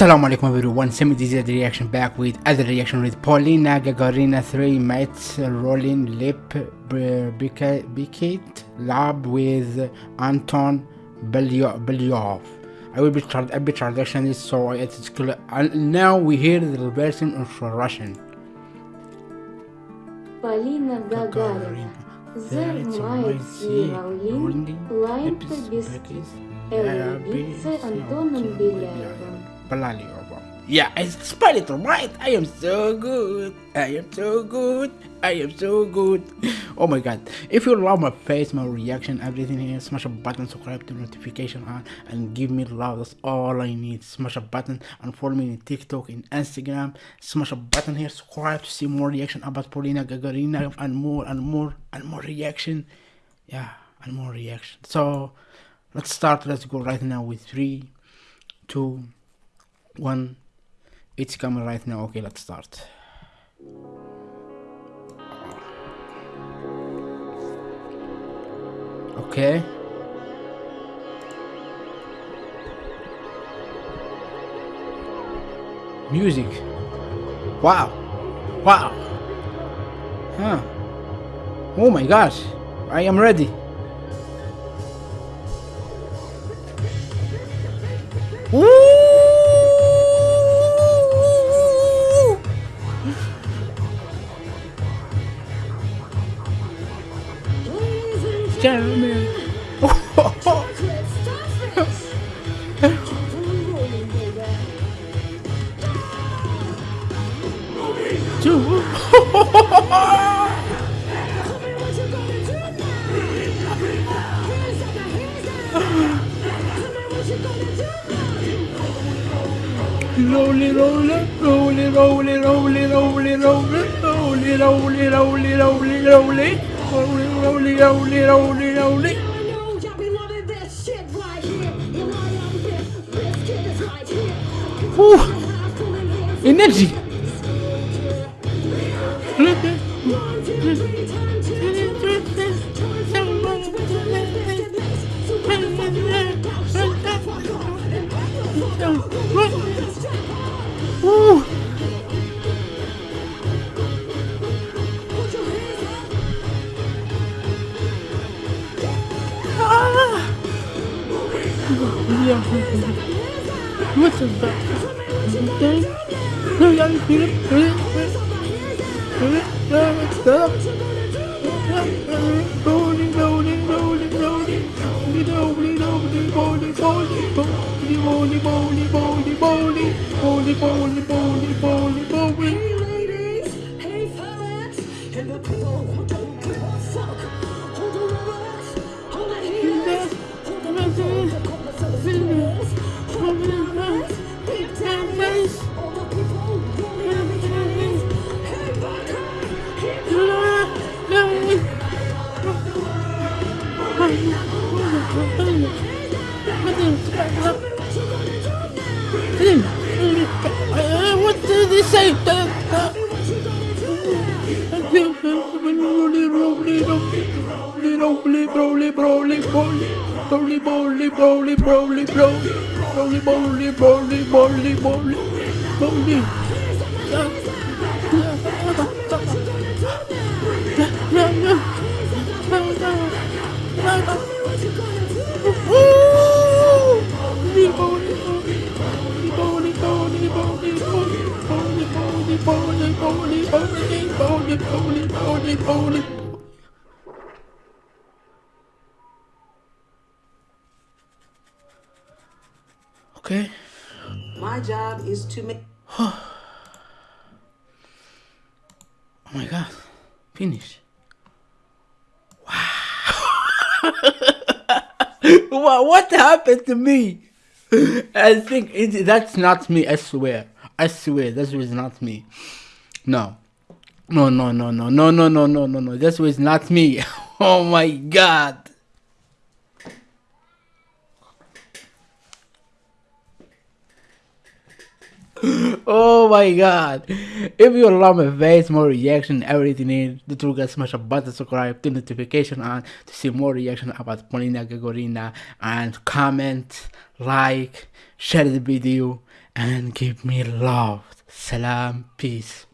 Assalamu alaikum everyone, Semi the reaction back with other reaction with Polina Gagarina 3 Mates Rolling Lip Bicket Lab with Anton Belyaev. I will be a bit translation so it's clear. And now we hear the version of Russian. Полина Гагарина. Зер мает Лайн Побискис, Эль Антоном Беляевым. Yeah, I spelled it right. I am so good. I am so good. I am so good. Oh my god. If you love my face, my reaction, everything here, smash a button, subscribe to notification on, and give me love. That's all I need. Smash a button and follow me in TikTok, in Instagram. Smash a button here, subscribe to see more reaction about Polina Gagarina and more and more and more reaction. Yeah, and more reaction. So let's start. Let's go right now with three, two one. It's coming right now. Okay let's start. Okay. Music. Wow. Wow. Huh. Oh my gosh. I am ready Jeremy. Two. Rolly, rolly, rolly, rolly, rolly, rolly, rolly, rolly, rolly, rolly, rolly, rolly. Ooh, Energy. Look at. What's up? Okay. No, y'all it. It. It. Rolling, rolling, rolling, rolling. Rolling, rolling, rolling, rolling. Rolling, rolling, rolling, rolling, rolling. Rolling, rolling, rolling, rolling. Rolly, rolly, rolly, rolly, rolly, rolly, rolly, rolly, rolly, rolly, rolly, rolly, rolly, rolly, rolly, rolly. Okay. My job is to make. Oh my god. Finish. Wow. what, what happened to me? I think it, that's not me, I swear. I swear, this was not me. No. No, no, no, no, no, no, no, no, no, no. This was not me. Oh my god. Oh my god. If you love my face, more reaction, everything in the true guys smash a button, subscribe, turn notification on to see more reaction about Polina Gagarina and comment, like, share the video and give me love. Salam, peace.